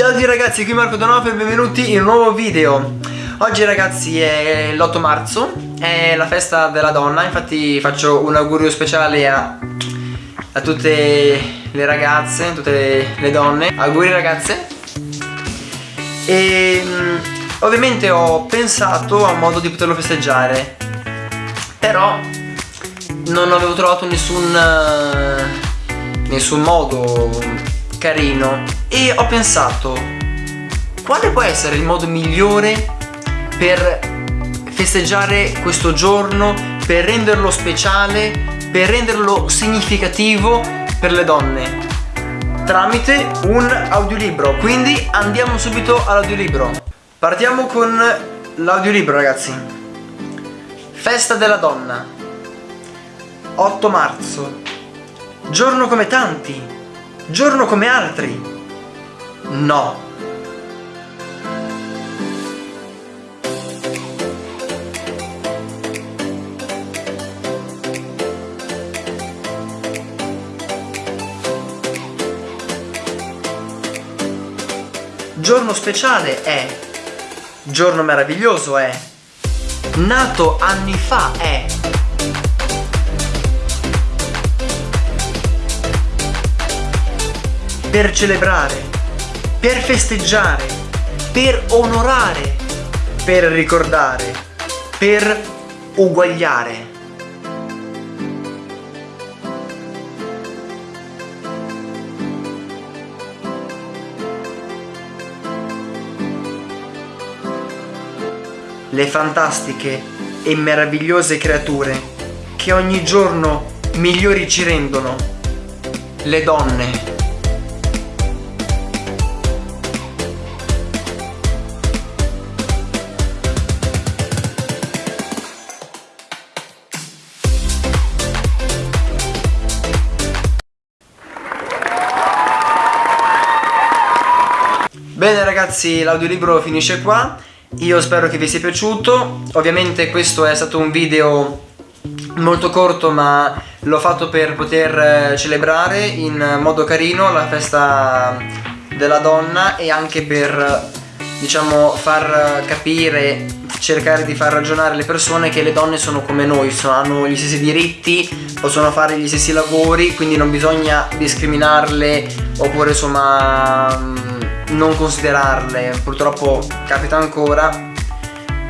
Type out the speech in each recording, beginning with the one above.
Ciao a tutti ragazzi, qui Marco Donovo e benvenuti in un nuovo video. Oggi ragazzi è l'8 marzo, è la festa della donna. Infatti faccio un augurio speciale a, a tutte le ragazze, tutte le donne. Auguri ragazze. E mm, ovviamente ho pensato a un modo di poterlo festeggiare. Però non avevo trovato nessun, nessun modo carino. E ho pensato quale può essere il modo migliore per festeggiare questo giorno, per renderlo speciale, per renderlo significativo per le donne? Tramite un audiolibro. Quindi andiamo subito all'audiolibro. Partiamo con l'audiolibro ragazzi. Festa della donna. 8 marzo. Giorno come tanti giorno come altri. No. Giorno speciale è, giorno meraviglioso è, nato anni fa è, per celebrare, per festeggiare, per onorare, per ricordare, per uguagliare. Le fantastiche e meravigliose creature che ogni giorno migliori ci rendono, le donne. Ragazzi l'audiolibro finisce qua. Io spero che vi sia piaciuto. Ovviamente questo è stato un video molto corto ma l'ho fatto per poter eh, celebrare in modo carino la festa della donna e anche per diciamo far capire cercare di far ragionare le persone che le donne sono come noi sono, hanno gli stessi diritti possono fare gli stessi lavori quindi non bisogna discriminarle oppure insomma non considerarle. Purtroppo capita ancora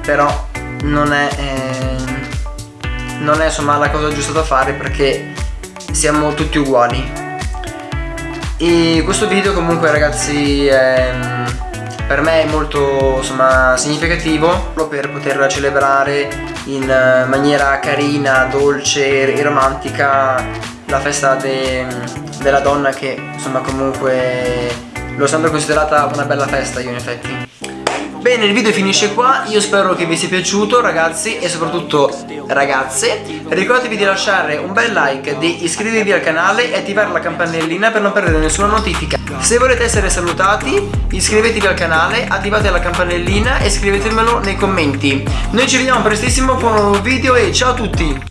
però non è eh, non è insomma la cosa giusta da fare perché siamo tutti uguali. E questo video comunque ragazzi è, per me è molto insomma significativo per poter celebrare in maniera carina, dolce e romantica la festa de, della donna che insomma comunque L'ho sempre considerata una bella festa io in effetti. Bene il video finisce qua. Io spero che vi sia piaciuto ragazzi E soprattutto ragazze. Ricordatevi di lasciare un bel like Di iscrivervi al canale E attivare la campanellina per non perdere nessuna notifica. Se volete essere salutati Iscrivetevi al canale Attivate la campanellina E scrivetemelo nei commenti. Noi ci vediamo prestissimo con un nuovo video E ciao a tutti